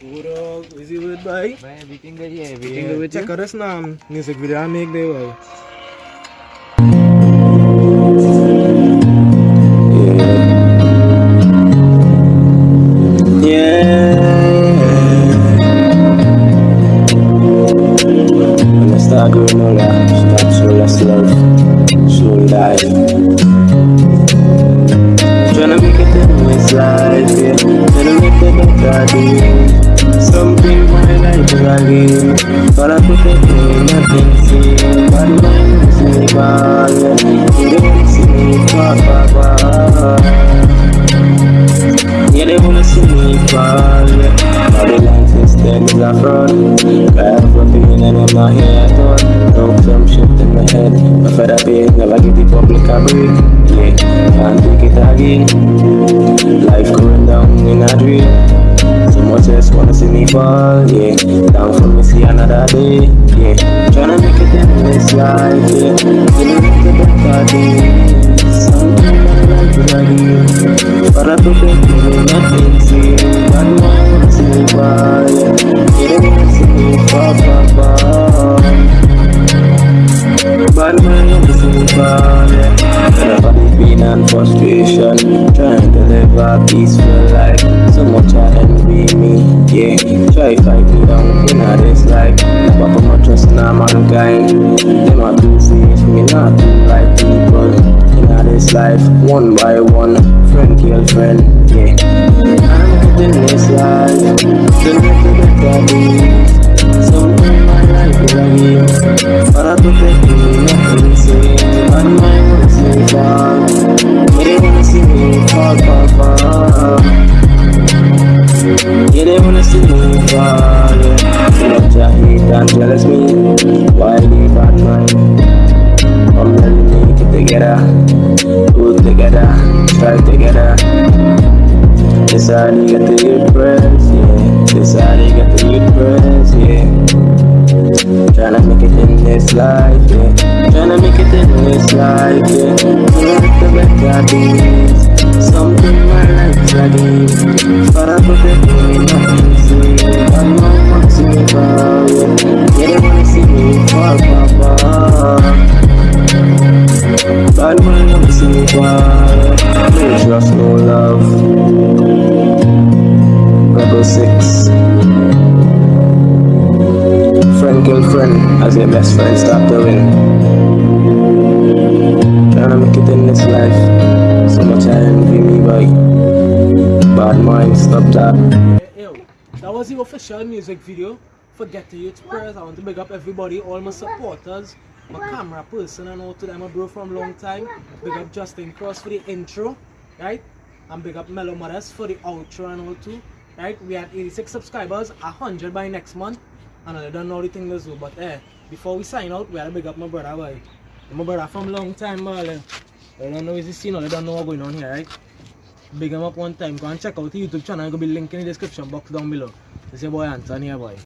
What up? Is it with boy? Boy, everything good, yeah, everything Yeah, good with check you? out this now music video I make there boy. When I start doing all that, start slowly, slow, slowly die. Me far, far, far. Yeah, they wanna see me fall, yeah. Babylon system is a fraud. Cry for pain and here at all. Broke some shit in my head. My father pain, never give the public a break. Yeah, can't take it again. Life going down in a dream. So much just fall, yeah. Down for me see another day, yeah. Tryna make it in this life, yeah. Feeling like the better days. Something I like to like But I nothing, see. Bad man wanna see me fall, yeah. They don't wanna see me fall, fall, fall. Bad man me fall, yeah. Pain and frustration, trying to live a peaceful life. So much envy me, yeah. Try fight me down in a this life. Never put my trust in a mankind. Them a two face, me not do like people. In a this life, one by one, friend kill friend, yeah. I'm getting this life, still to the body. Yeah, they wanna see me fall, yeah. Love to hate jealous me, why they bad mind? I'm letting me get together, put together, strive together. This how they get the press, yeah. This how they get the press, yeah. Tryna make it in this life, yeah. Tryna make it in this life, yeah. Tryna the better days. They wanna see me fall, fall. Bad man wanna see me fall. No trust, no love. Rebel 6 Friend kill friend as your best friend stop doing Tryna make it in this life So much I envy me boy Bad mind stop that that was the official music video for Get to Youth Prayers. I want to big up everybody, all my supporters, my camera person, and all to them, a bro from long time. Big up Justin Cross for the intro, right? And big up Mellow Mothers for the outro and all too, right? We had 86 subscribers, 100 by next month, and I don't know the thing to do, but eh, before we sign out, we had to big up my brother, boy. My brother from long time, boy. I don't know is the scene, or they don't know what's going on here, right? Big him up one time. Go and check out the YouTube channel. I'll be link in the description box down below. This is your boy Anthony here, boy.